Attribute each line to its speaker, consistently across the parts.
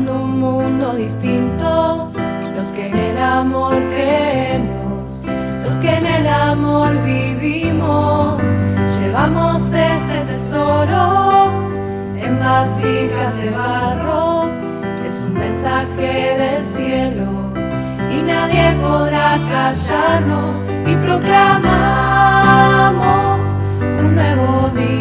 Speaker 1: un mundo distinto, los que en el amor creemos, los que en el amor vivimos, llevamos este tesoro en vasijas de barro, es un mensaje del cielo y nadie podrá callarnos. Y proclamamos un nuevo día,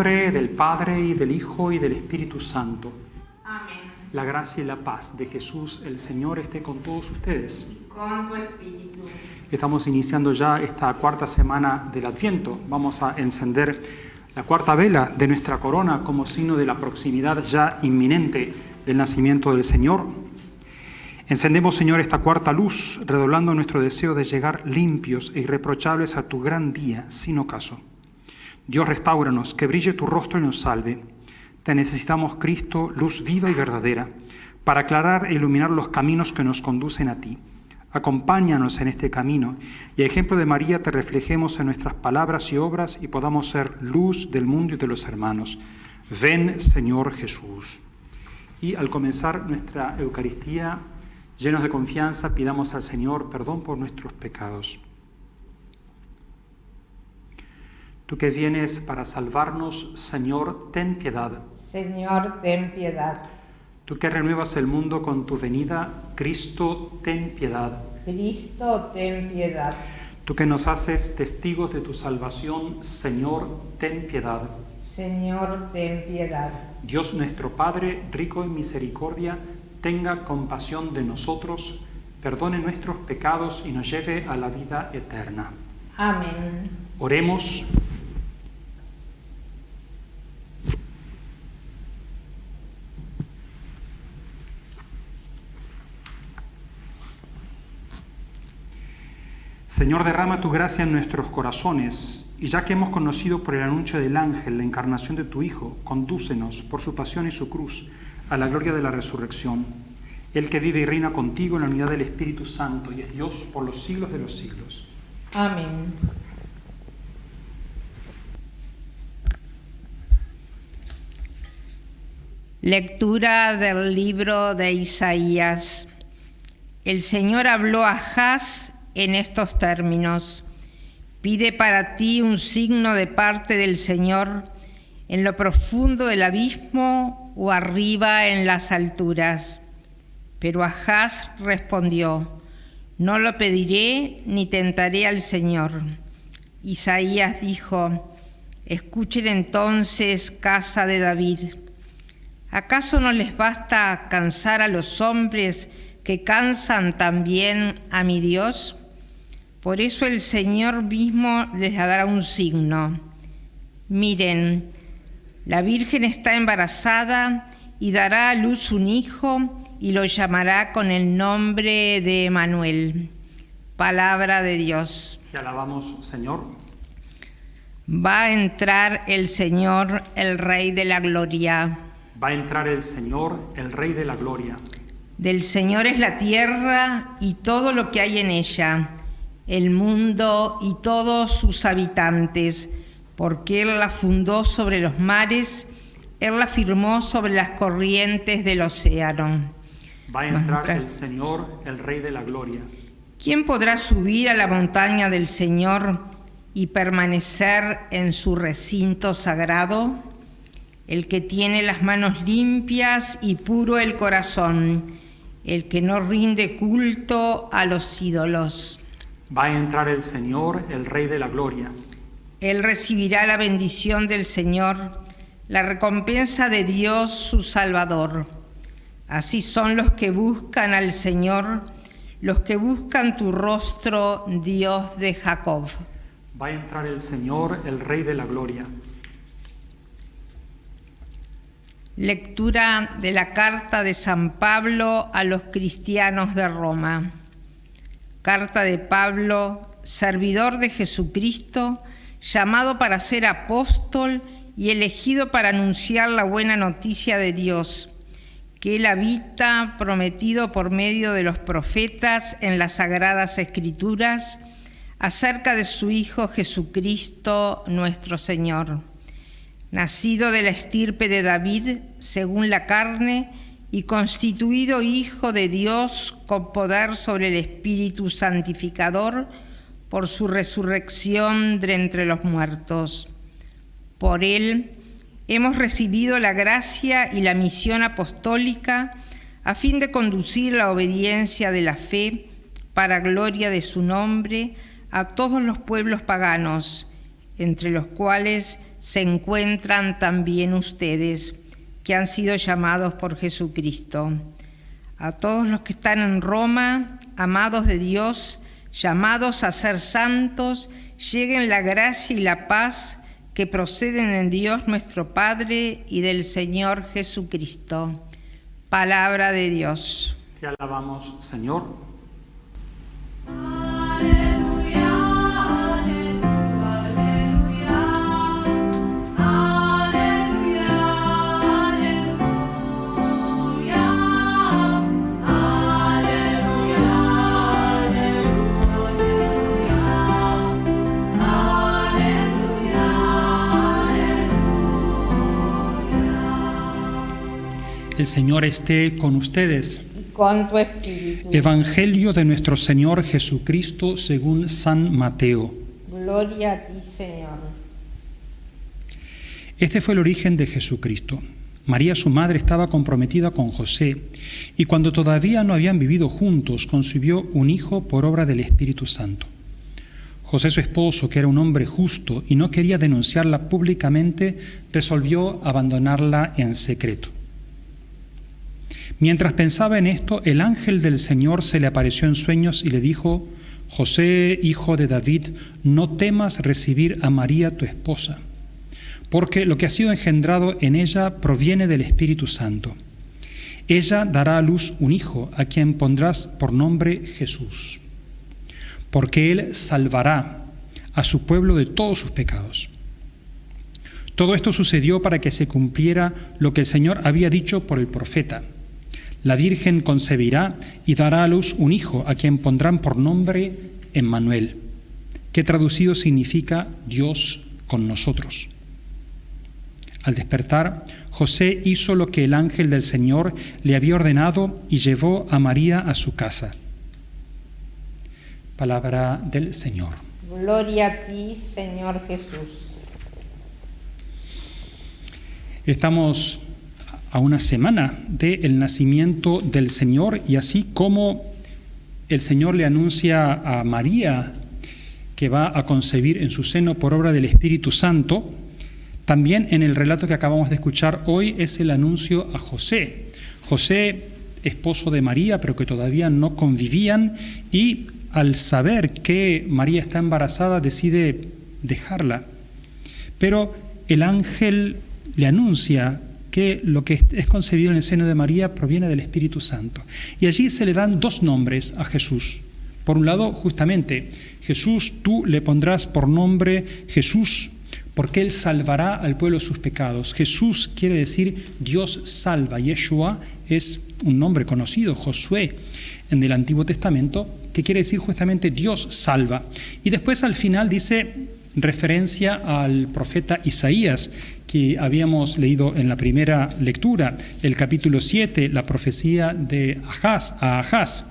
Speaker 2: nombre del Padre y del Hijo y del Espíritu Santo.
Speaker 3: Amén.
Speaker 2: La gracia y la paz de Jesús el Señor esté con todos ustedes.
Speaker 3: Con tu espíritu.
Speaker 2: Estamos iniciando ya esta cuarta semana del Adviento. Vamos a encender la cuarta vela de nuestra corona como signo de la proximidad ya inminente del nacimiento del Señor. Encendemos, Señor, esta cuarta luz, redoblando nuestro deseo de llegar limpios e irreprochables a tu gran día, sin ocaso. Dios, restauranos, que brille tu rostro y nos salve. Te necesitamos, Cristo, luz viva y verdadera, para aclarar e iluminar los caminos que nos conducen a ti. Acompáñanos en este camino y a ejemplo de María te reflejemos en nuestras palabras y obras y podamos ser luz del mundo y de los hermanos. Ven, Señor Jesús. Y al comenzar nuestra Eucaristía, llenos de confianza, pidamos al Señor perdón por nuestros pecados. Tú que vienes para salvarnos, Señor, ten piedad.
Speaker 3: Señor, ten piedad.
Speaker 2: Tú que renuevas el mundo con tu venida, Cristo, ten piedad.
Speaker 3: Cristo, ten piedad.
Speaker 2: Tú que nos haces testigos de tu salvación, Señor, ten piedad.
Speaker 3: Señor, ten piedad.
Speaker 2: Dios nuestro Padre, rico en misericordia, tenga compasión de nosotros, perdone nuestros pecados y nos lleve a la vida eterna.
Speaker 3: Amén.
Speaker 2: Oremos. Señor, derrama tu gracia en nuestros corazones, y ya que hemos conocido por el anuncio del ángel la encarnación de tu Hijo, condúcenos por su pasión y su cruz a la gloria de la resurrección. El que vive y reina contigo en la unidad del Espíritu Santo y es Dios por los siglos de los siglos.
Speaker 3: Amén. Lectura del libro de Isaías. El Señor habló a Haz en estos términos. Pide para ti un signo de parte del Señor en lo profundo del abismo o arriba en las alturas. Pero Ahaz respondió, no lo pediré ni tentaré al Señor. Isaías dijo, escuchen entonces, casa de David. ¿Acaso no les basta cansar a los hombres que cansan también a mi Dios? Por eso el Señor mismo les dará un signo. Miren, la Virgen está embarazada y dará a luz un hijo y lo llamará con el nombre de Emanuel. Palabra de Dios.
Speaker 2: Te alabamos, Señor.
Speaker 3: Va a entrar el Señor, el Rey de la Gloria.
Speaker 2: Va a entrar el Señor, el Rey de la Gloria.
Speaker 3: Del Señor es la tierra y todo lo que hay en ella, el mundo y todos sus habitantes, porque Él la fundó sobre los mares, Él la firmó sobre las corrientes del océano.
Speaker 2: Va a entrar el Señor, el Rey de la Gloria.
Speaker 3: ¿Quién podrá subir a la montaña del Señor y permanecer en su recinto sagrado? El que tiene las manos limpias y puro el corazón, el que no rinde culto a los ídolos.
Speaker 2: Va a entrar el Señor, el Rey de la Gloria.
Speaker 3: Él recibirá la bendición del Señor, la recompensa de Dios su Salvador. Así son los que buscan al Señor, los que buscan tu rostro, Dios de Jacob.
Speaker 2: Va a entrar el Señor, el Rey de la Gloria.
Speaker 3: Lectura de la carta de San Pablo a los cristianos de Roma. Carta de Pablo, servidor de Jesucristo, llamado para ser apóstol y elegido para anunciar la buena noticia de Dios, que Él habita prometido por medio de los profetas en las sagradas escrituras acerca de su Hijo Jesucristo nuestro Señor, nacido de la estirpe de David según la carne y constituido Hijo de Dios con poder sobre el Espíritu Santificador, por su resurrección de entre los muertos. Por él hemos recibido la gracia y la misión apostólica a fin de conducir la obediencia de la fe para gloria de su nombre a todos los pueblos paganos, entre los cuales se encuentran también ustedes, que han sido llamados por Jesucristo. A todos los que están en Roma, amados de Dios, llamados a ser santos, lleguen la gracia y la paz que proceden en Dios nuestro Padre y del Señor Jesucristo. Palabra de Dios.
Speaker 2: Te alabamos, Señor. Señor esté con ustedes.
Speaker 3: con tu espíritu.
Speaker 2: Evangelio de nuestro Señor Jesucristo según San Mateo.
Speaker 3: Gloria a ti, Señor.
Speaker 2: Este fue el origen de Jesucristo. María, su madre, estaba comprometida con José y cuando todavía no habían vivido juntos, concibió un hijo por obra del Espíritu Santo. José, su esposo, que era un hombre justo y no quería denunciarla públicamente, resolvió abandonarla en secreto. Mientras pensaba en esto, el ángel del Señor se le apareció en sueños y le dijo, José, hijo de David, no temas recibir a María tu esposa, porque lo que ha sido engendrado en ella proviene del Espíritu Santo. Ella dará a luz un hijo, a quien pondrás por nombre Jesús, porque él salvará a su pueblo de todos sus pecados. Todo esto sucedió para que se cumpliera lo que el Señor había dicho por el profeta la Virgen concebirá y dará a luz un hijo a quien pondrán por nombre Emmanuel, que traducido significa Dios con nosotros. Al despertar, José hizo lo que el ángel del Señor le había ordenado y llevó a María a su casa. Palabra del Señor.
Speaker 3: Gloria a ti, Señor Jesús.
Speaker 2: Estamos a una semana del nacimiento del Señor y así como el Señor le anuncia a María que va a concebir en su seno por obra del Espíritu Santo, también en el relato que acabamos de escuchar hoy es el anuncio a José. José, esposo de María, pero que todavía no convivían, y al saber que María está embarazada decide dejarla. Pero el ángel le anuncia que lo que es concebido en el seno de María proviene del Espíritu Santo. Y allí se le dan dos nombres a Jesús. Por un lado, justamente, Jesús, tú le pondrás por nombre Jesús, porque Él salvará al pueblo de sus pecados. Jesús quiere decir Dios salva. Yeshua es un nombre conocido, Josué, en el Antiguo Testamento, que quiere decir justamente Dios salva. Y después al final dice referencia al profeta Isaías, que habíamos leído en la primera lectura, el capítulo 7, la profecía de Ahaz.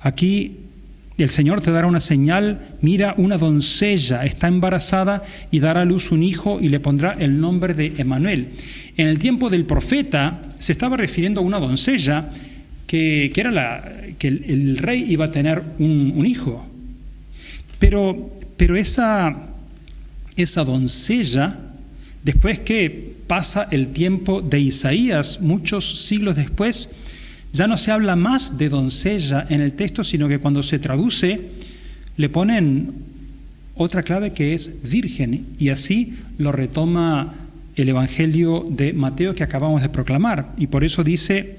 Speaker 2: Aquí el Señor te dará una señal, mira, una doncella está embarazada y dará a luz un hijo y le pondrá el nombre de Emanuel. En el tiempo del profeta se estaba refiriendo a una doncella que, era la, que el, rey iba a tener un, un hijo. Pero, pero esa, esa doncella Después que pasa el tiempo de Isaías, muchos siglos después, ya no se habla más de doncella en el texto, sino que cuando se traduce le ponen otra clave que es virgen, y así lo retoma el Evangelio de Mateo que acabamos de proclamar. Y por eso dice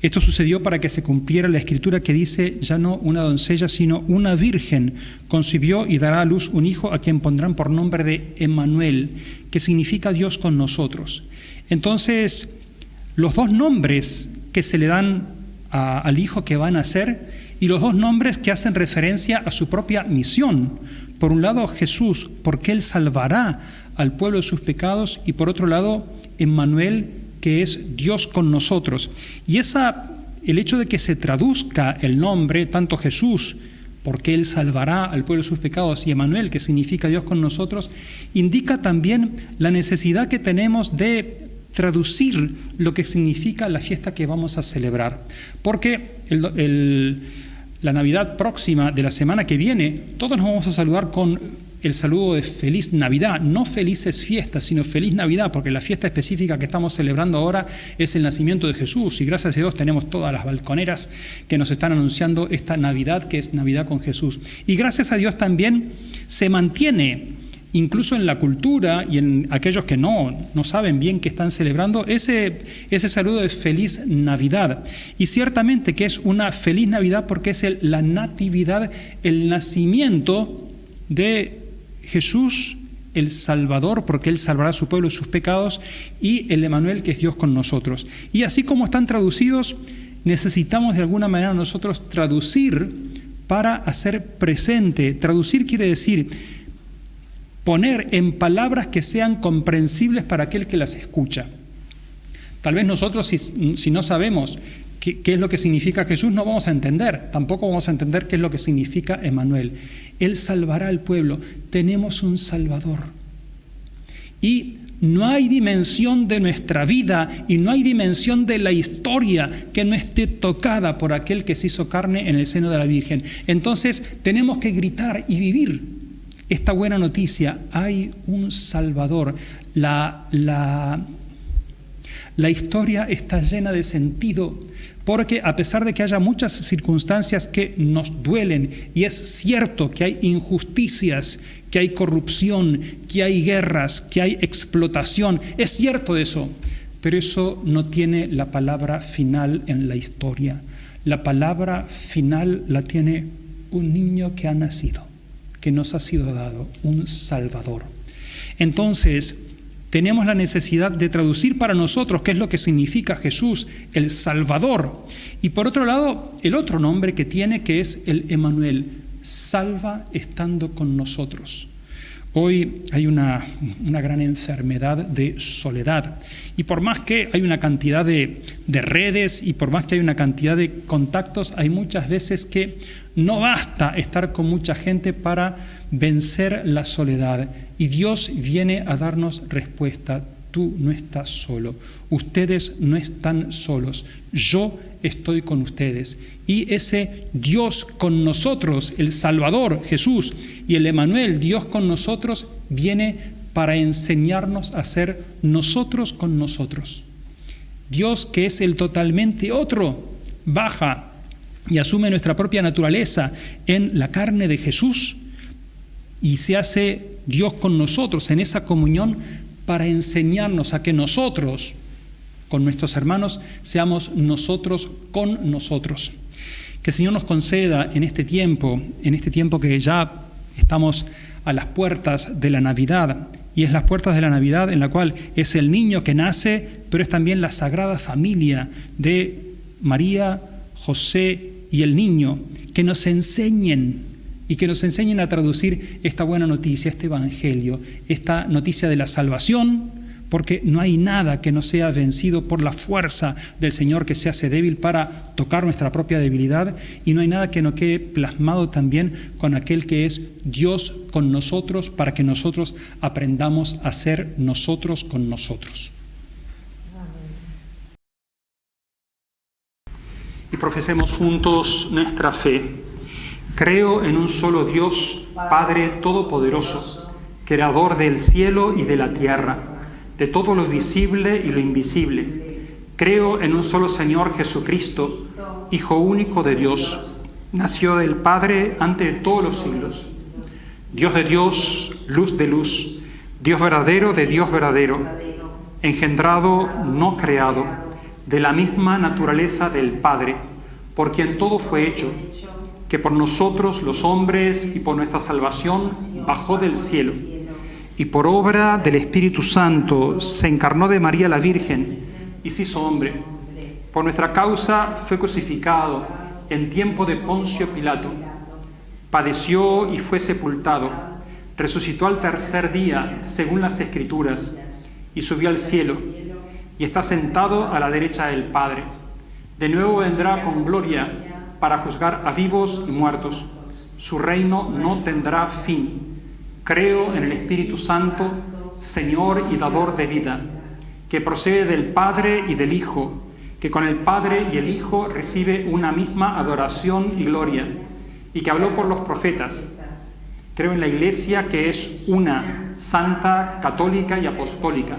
Speaker 2: Esto sucedió para que se cumpliera la escritura que dice, ya no una doncella, sino una virgen concibió y dará a luz un hijo a quien pondrán por nombre de Emmanuel, que significa Dios con nosotros. Entonces, los dos nombres que se le dan al hijo que van a nacer y los dos nombres que hacen referencia a su propia misión. Por un lado, Jesús, porque Él salvará al pueblo de sus pecados, y por otro lado, Emmanuel, que es Dios con nosotros. Y esa, el hecho de que se traduzca el nombre, tanto Jesús, porque Él salvará al pueblo de sus pecados, y Emanuel, que significa Dios con nosotros, indica también la necesidad que tenemos de traducir lo que significa la fiesta que vamos a celebrar. Porque la Navidad próxima de la semana que viene, todos nos vamos a saludar con el saludo de feliz Navidad, no felices fiestas, sino feliz Navidad, porque la fiesta específica que estamos celebrando ahora es el nacimiento de Jesús y gracias a Dios tenemos todas las balconeras que nos están anunciando esta Navidad que es Navidad con Jesús. Y gracias a Dios también se mantiene incluso en la cultura y en aquellos que no, no saben bien que están celebrando, ese, ese saludo de feliz Navidad. Y ciertamente que es una feliz Navidad porque es la natividad, el nacimiento de Jesús el Salvador, porque Él salvará a su pueblo y sus pecados, y el Emanuel, que es Dios con nosotros. Y así como están traducidos, necesitamos de alguna manera nosotros traducir para hacer presente. Traducir quiere decir poner en palabras que sean comprensibles para aquel que las escucha. Tal vez nosotros, si, si no sabemos qué, es lo que significa Jesús, no vamos a entender. Tampoco vamos a entender qué es lo que significa Emanuel. Él salvará al pueblo. Tenemos un Salvador. Y no hay dimensión de nuestra vida y no hay dimensión de la historia que no esté tocada por aquel que se hizo carne en el seno de la Virgen. Entonces tenemos que gritar y vivir esta buena noticia. Hay un Salvador. La, la, la historia está llena de sentido porque a pesar de que haya muchas circunstancias que nos duelen, y es cierto que hay injusticias, que hay corrupción, que hay guerras, que hay explotación, es cierto eso, pero eso no tiene la palabra final en la historia. La palabra final la tiene un niño que ha nacido, que nos ha sido dado, un Salvador. Entonces, tenemos la necesidad de traducir para nosotros qué es lo que significa Jesús, el Salvador. Y por otro lado, el otro nombre que tiene que es el Emanuel, salva estando con nosotros. Hoy hay una, una, gran enfermedad de soledad y por más que hay una cantidad de, de redes y por más que hay una cantidad de contactos, hay muchas veces que no basta estar con mucha gente para vencer la soledad. Y Dios viene a darnos respuesta. Tú no estás solo. Ustedes no están solos. Yo estoy con ustedes. Y ese Dios con nosotros, el Salvador, Jesús, y el Emanuel, Dios con nosotros, viene para enseñarnos a ser nosotros con nosotros. Dios que es el totalmente otro, baja y asume nuestra propia naturaleza en la carne de Jesús y se hace Dios con nosotros en esa comunión para enseñarnos a que nosotros, con nuestros hermanos, seamos nosotros con nosotros. Que el Señor nos conceda en este tiempo, en este tiempo que ya estamos a las puertas de la Navidad, y es las puertas de la Navidad en la cual es el niño que nace, pero es también la sagrada familia de María, José y el niño, que nos enseñen y que nos enseñen a traducir esta buena noticia, este Evangelio, esta noticia de la salvación, porque no hay nada que no sea vencido por la fuerza del Señor que se hace débil para tocar nuestra propia debilidad, y no hay nada que no quede plasmado también con aquel que es Dios con nosotros, para que nosotros aprendamos a ser nosotros con nosotros. Y profesemos juntos nuestra fe. Creo en un solo Dios, Padre Todopoderoso, Creador del cielo y de la tierra, de todo lo visible y lo invisible. Creo en un solo Señor Jesucristo, Hijo único de Dios, nació del Padre ante todos los siglos. Dios de Dios, luz de luz, Dios verdadero de Dios verdadero, engendrado, no creado, de la misma naturaleza del Padre, por quien todo fue hecho, que por nosotros los hombres y por nuestra salvación bajó del cielo, y por obra del Espíritu Santo se encarnó de María la Virgen y se hizo hombre. Por nuestra causa fue crucificado en tiempo de Poncio Pilato, padeció y fue sepultado, resucitó al tercer día, según las Escrituras, y subió al cielo, y está sentado a la derecha del Padre. De nuevo vendrá con gloria para juzgar a vivos y muertos. Su reino no tendrá fin. Creo en el Espíritu Santo, Señor y dador de vida, que procede del Padre y del Hijo, que con el Padre y el Hijo recibe una misma adoración y gloria, y que habló por los profetas. Creo en la Iglesia que es una, santa, católica y apostólica.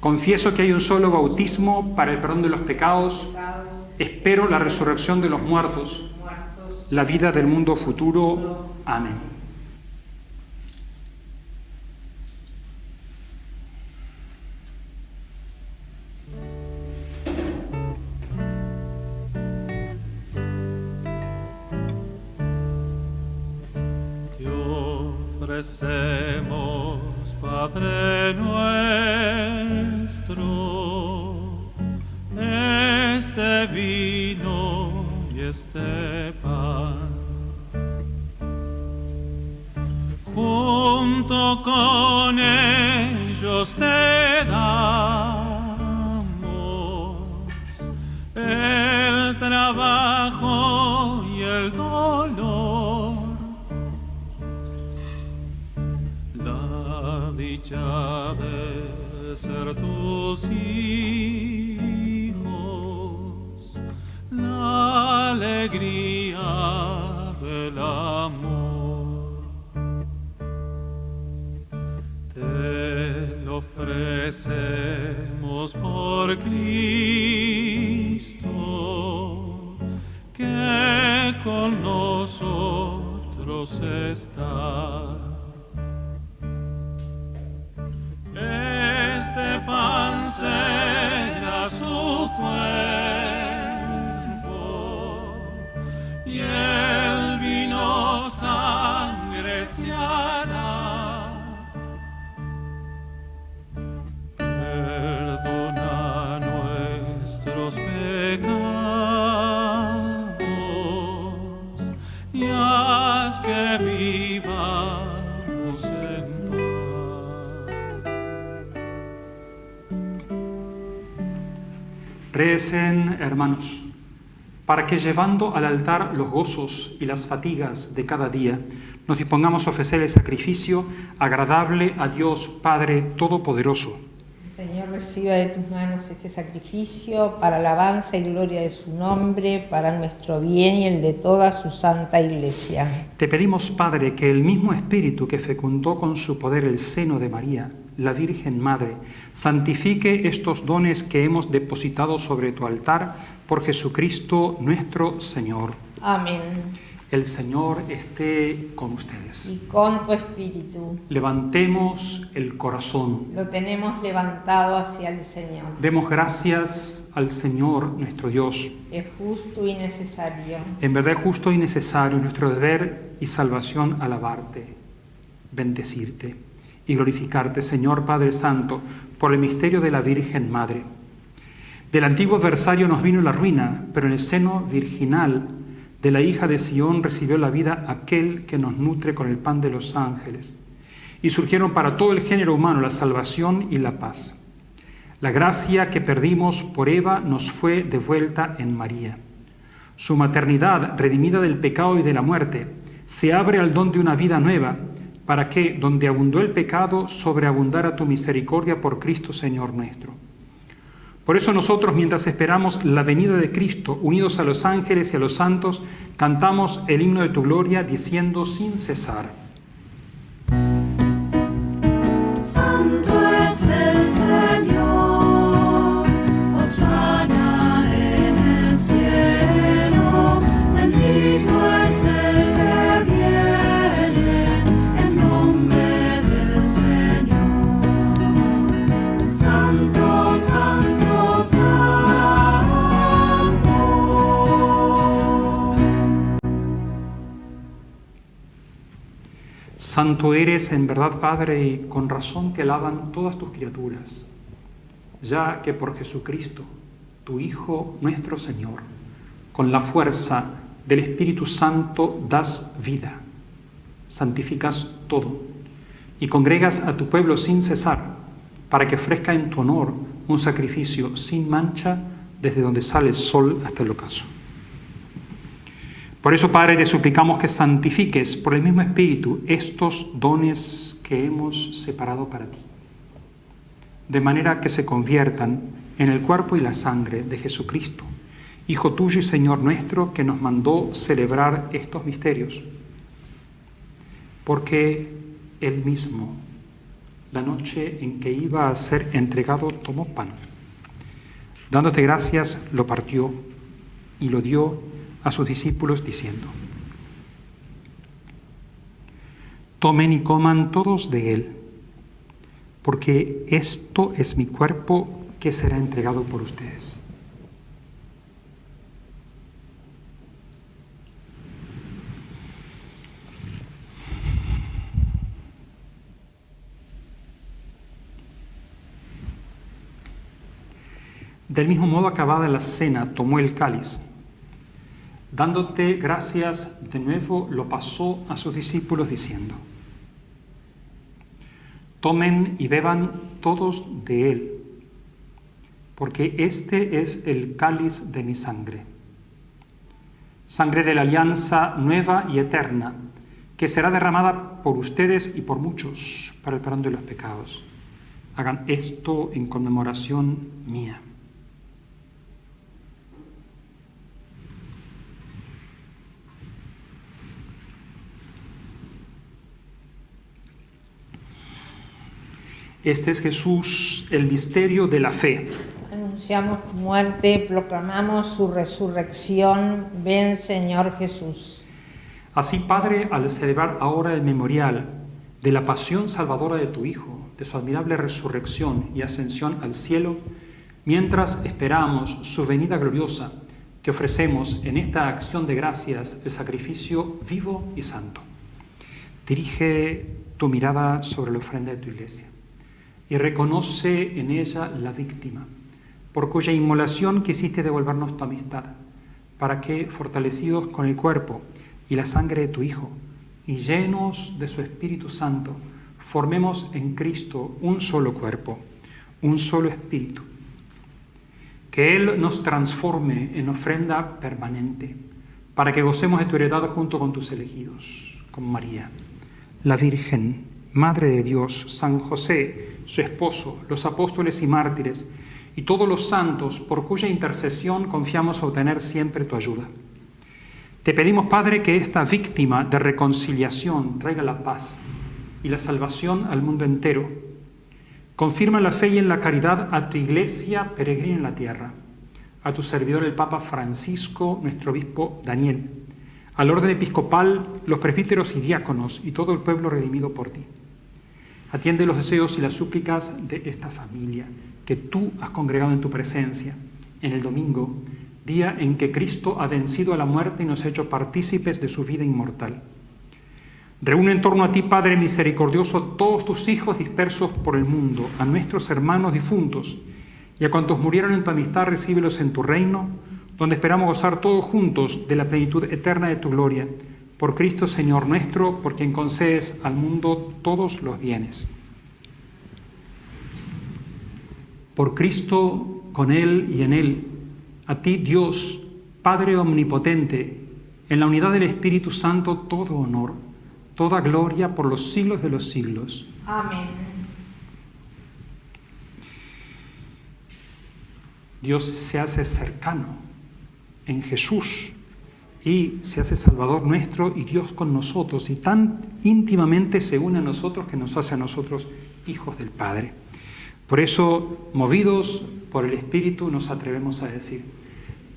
Speaker 2: Confieso que hay un solo bautismo para el perdón de los pecados. Espero la resurrección de los muertos, la vida del mundo futuro. Amén.
Speaker 4: Padre nuestro, y este pan. Junto con ellos te damos el trabajo y el dolor la dicha de ser tus hijos, alegría del amor. Te lo ofrecemos por Cristo, que con nosotros está.
Speaker 2: Hermanos, para que llevando al altar los gozos y las fatigas de cada día, nos dispongamos a ofrecer el sacrificio agradable a Dios Padre Todopoderoso.
Speaker 3: El Señor reciba de tus manos este sacrificio para alabanza y gloria de su nombre, para nuestro bien y el de toda su santa iglesia.
Speaker 2: Te pedimos, Padre, que el mismo Espíritu que fecundó con su poder el seno de María, la Virgen Madre, santifique estos dones que hemos depositado sobre tu altar por Jesucristo nuestro Señor.
Speaker 3: Amén.
Speaker 2: El Señor esté con ustedes.
Speaker 3: Y con tu espíritu
Speaker 2: Levantemos el corazón.
Speaker 3: lo tenemos levantado hacia el Señor.
Speaker 2: Demos gracias al Señor nuestro Dios.
Speaker 3: Es justo y necesario.
Speaker 2: En verdad es justo y necesario nuestro deber y salvación alabarte, bendecirte y glorificarte, Señor Padre Santo, por el misterio de la Virgen Madre. Del antiguo adversario nos vino la ruina, pero en el seno virginal de la hija de Sión recibió la vida aquel que nos nutre con el pan de los ángeles. Y surgieron para todo el género humano la salvación y la paz. La gracia que perdimos por Eva nos fue devuelta en María. Su maternidad, redimida del pecado y de la muerte, se abre al don de una vida nueva, para que, donde abundó el pecado, sobreabundara tu misericordia por Cristo Señor nuestro. Por eso nosotros, mientras esperamos la venida de Cristo, unidos a los ángeles y a los santos, cantamos el himno de tu gloria diciendo sin cesar.
Speaker 1: Santo
Speaker 2: eres en verdad, Padre, y con razón te alaban todas tus criaturas, ya que por Jesucristo, tu Hijo nuestro Señor, con la fuerza del Espíritu Santo das vida, santificas todo y congregas a tu pueblo sin cesar, para que ofrezca en tu honor un sacrificio sin mancha desde donde sale el sol hasta el ocaso. Por eso, Padre, te suplicamos que santifiques por el mismo Espíritu estos dones que hemos separado para ti, de manera que se conviertan en el cuerpo y la sangre de Jesucristo, Hijo tuyo y Señor nuestro, que nos mandó celebrar estos misterios, porque Él mismo, la noche en que iba a ser entregado, tomó pan. Dándote gracias, lo partió y lo dio a sus discípulos diciendo, tomen y coman todos de él, porque esto es mi cuerpo que será entregado por ustedes. Del mismo modo, acabada la cena, tomó el cáliz Dándote gracias de nuevo, lo pasó a sus discípulos diciendo, tomen y beban todos de él, porque este es el cáliz de mi sangre, sangre de la alianza nueva y eterna, que será derramada por ustedes y por muchos para el perdón de los pecados. Hagan esto en conmemoración mía. Este es Jesús, el misterio de la fe.
Speaker 3: Anunciamos tu muerte, proclamamos su resurrección. Ven, Señor Jesús.
Speaker 2: Así, Padre, al celebrar ahora el memorial de la pasión salvadora de tu Hijo, de su admirable resurrección y ascensión al cielo, mientras esperamos su venida gloriosa, te ofrecemos en esta acción de gracias el sacrificio vivo y santo. Dirige tu mirada sobre la ofrenda de tu iglesia y reconoce en ella la víctima, por cuya inmolación quisiste devolvernos tu amistad, para que, fortalecidos con el cuerpo y la sangre de tu Hijo, y llenos de su Espíritu Santo, formemos en Cristo un solo cuerpo, un solo espíritu. Que Él nos transforme en ofrenda permanente, para que gocemos de tu heredad junto con tus elegidos, como María, la Virgen, Madre de Dios, San José, su esposo, los apóstoles y mártires, y todos los santos por cuya intercesión confiamos obtener siempre tu ayuda. Te pedimos, Padre, que esta víctima de reconciliación traiga la paz y la salvación al mundo entero. Confirma la fe y en la caridad a tu iglesia peregrina en la tierra, a tu servidor el Papa Francisco, nuestro obispo Daniel, al orden episcopal, los presbíteros y diáconos y todo el pueblo redimido por ti. Atiende los deseos y las súplicas de esta familia que tú has congregado en tu presencia en el domingo, día en que Cristo ha vencido a la muerte y nos ha hecho partícipes de su vida inmortal. Reúne en torno a ti, Padre misericordioso, todos tus hijos dispersos por el mundo, a nuestros hermanos difuntos, y a cuantos murieron en tu amistad, recíbelos en tu reino, donde esperamos gozar todos juntos de la plenitud eterna de tu gloria por Cristo Señor nuestro, por quien concedes al mundo todos los bienes. Por Cristo, con Él y en Él, a ti Dios, Padre Omnipotente, en la unidad del Espíritu Santo, todo honor, toda gloria por los siglos de los siglos.
Speaker 3: Amén.
Speaker 2: Dios se hace cercano en Jesús y se hace Salvador nuestro y Dios con nosotros, y tan íntimamente se une a nosotros que nos hace a nosotros hijos del Padre. Por eso, movidos por el Espíritu, nos atrevemos a decir,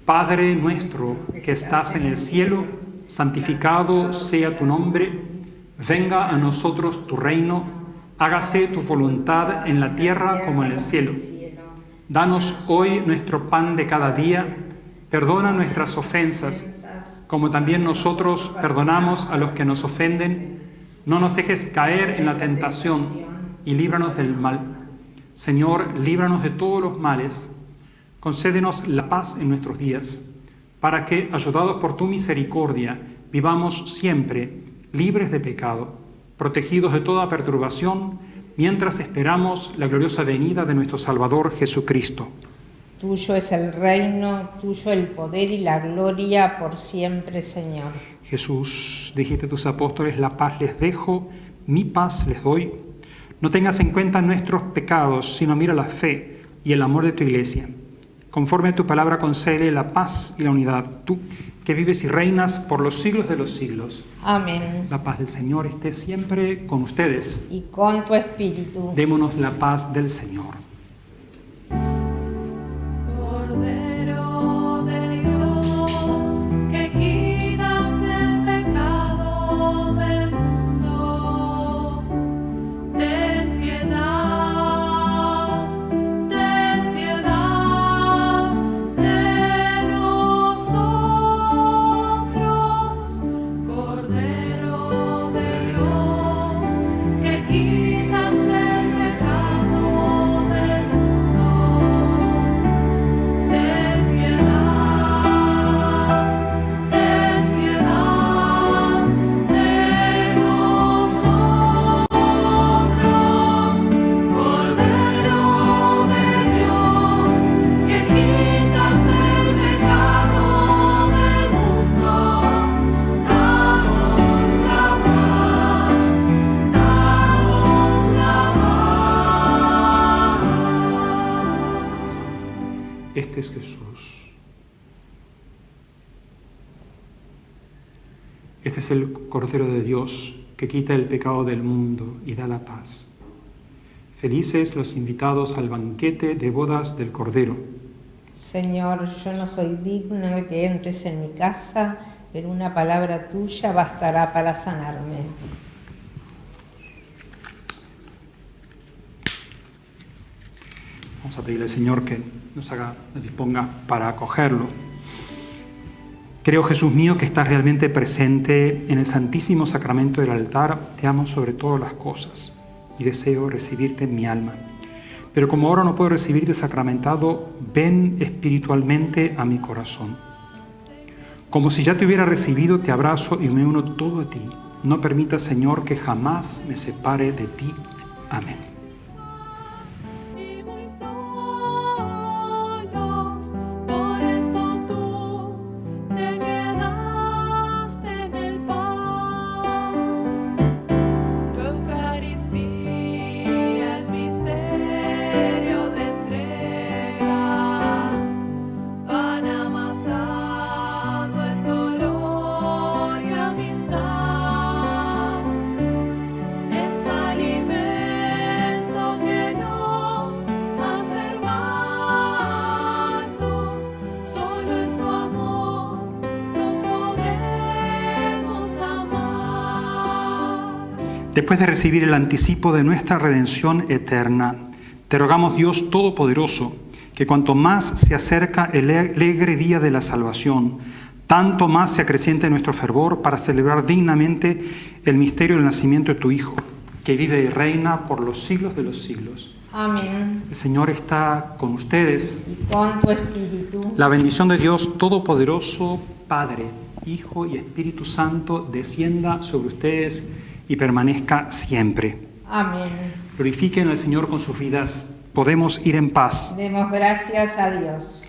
Speaker 2: Padre nuestro que estás en el cielo, santificado sea tu nombre, venga a nosotros tu reino, hágase tu voluntad en la tierra como en el cielo. Danos hoy nuestro pan de cada día, perdona nuestras ofensas, como también nosotros perdonamos a los que nos ofenden. No nos dejes caer en la tentación y líbranos del mal. Señor, líbranos de todos los males. Concédenos la paz en nuestros días, para que, ayudados por tu misericordia, vivamos siempre libres de pecado, protegidos de toda perturbación, mientras esperamos la gloriosa venida de nuestro Salvador Jesucristo.
Speaker 3: Tuyo es el reino, tuyo el poder y la gloria por siempre, Señor.
Speaker 2: Jesús, dijiste a tus apóstoles, la paz les dejo, mi paz les doy. No tengas en cuenta nuestros pecados, sino mira la fe y el amor de tu iglesia. Conforme a tu palabra concede la paz y la unidad, tú que vives y reinas por los siglos de los siglos.
Speaker 3: Amén.
Speaker 2: La paz del Señor esté siempre con ustedes.
Speaker 3: Y con tu espíritu.
Speaker 2: Démonos la paz del Señor.
Speaker 1: Cordero de Dios que
Speaker 2: quita el pecado del mundo y da la paz. Felices los invitados al banquete de bodas del Cordero.
Speaker 3: Señor, yo no soy digno de que entres en mi casa, pero una palabra tuya bastará para sanarme.
Speaker 2: Vamos a pedirle al Señor que nos haga, nos disponga para acogerlo. Creo, Jesús mío, que estás realmente presente en el santísimo sacramento del altar. Te amo sobre todas las cosas y deseo recibirte en mi alma. Pero como ahora no puedo recibirte sacramentado, ven espiritualmente a mi corazón. Como si ya te hubiera recibido, te abrazo y me uno todo a ti. No permita, Señor, que jamás me separe de ti. Amén. Después de recibir el anticipo de nuestra redención eterna, te rogamos Dios Todopoderoso, que cuanto más se acerca el alegre día de la salvación, tanto más se acreciente nuestro fervor para celebrar dignamente el misterio del nacimiento de tu Hijo, que vive y reina por los siglos de los siglos.
Speaker 3: Amén.
Speaker 2: El Señor está con ustedes.
Speaker 3: Y con tu espíritu.
Speaker 2: La bendición de Dios Todopoderoso, Padre, Hijo y Espíritu Santo, descienda sobre ustedes y permanezca siempre.
Speaker 3: Amén.
Speaker 2: Glorifiquen al Señor con sus vidas. Podemos ir en paz.
Speaker 3: Demos gracias a Dios.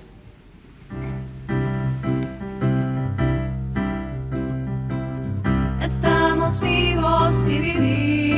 Speaker 1: Estamos vivos y vivimos.